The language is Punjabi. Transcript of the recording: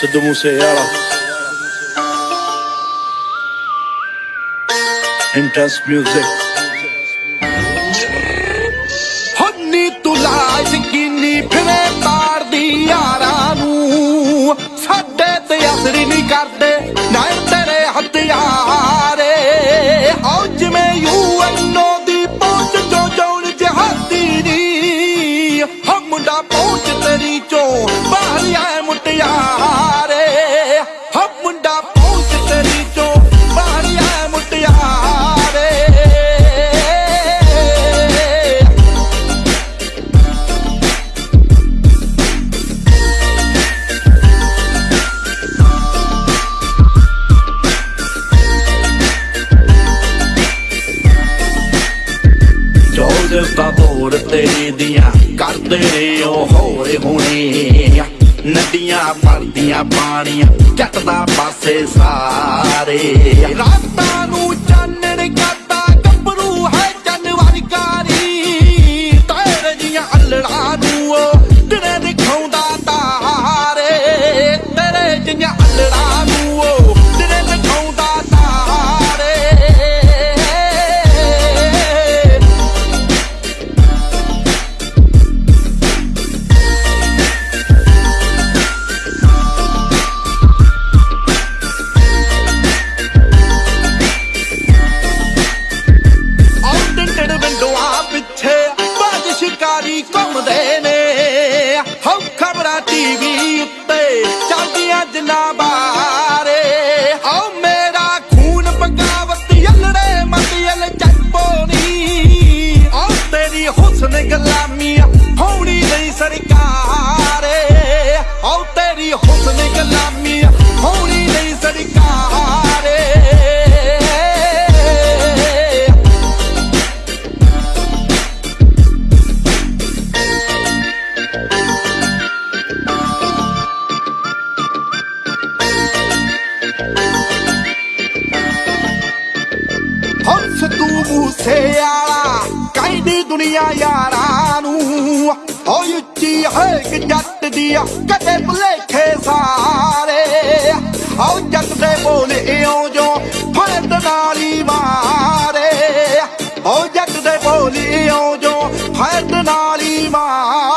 ਸਿੱਧੂ ਮੂਸੇ ਵਾਲਾ ਇੰਟਰਸਟ ਮਿਊਜ਼ਿਕ ਹੰਨੀ Joseph ਬਾਬੋਰ ਤੇਰੀ ਦੀਆਂ, ਕਰਦੇ ਨੇ ਉਹ ਹੋਰੇ ਹੋਣੇ। ਨਦੀਆਂ ਭਰਦੀਆਂ ਪਾਣੀਆਂ ਜੱਟ ਦਾ ਪਾਸੇ ਸਾਰੇ। ਰਾਤਾਂ ਨੂੰ ਚਾਨਣ ਕਰਦਾ, ਗੱਭਰੂ ਹੈ ਜਨਵਰ ਕਾਰੀ ਤੇਰੇ ਜੀਆਂ ਅਲੜਾ ਨੂੰ ਤੂੰ ਕਹਿੰਦੀ ਦੁਨੀਆ ਯਾਰਾਂ ਨੂੰ। ਓ ਉੱਚੀ ਹੈ ਕਿ ਜੱਟ ਦੀ ਕਦੇ ਭੁਲੇਖੇ ਸਾਰੇ। ਆਓ ਜੱਟ ਦੇ ਬੋਲੇ ਇਉਂ ਜੋ ਫਰਦ ਨਾਲੀ ਮਾਰੇ। ਓ ਜੱਟ ਦੇ ਬੋਲੇ ਓ ਜੋ ਫਰਦ ਨਾਲੀ ਮਾਰੇ।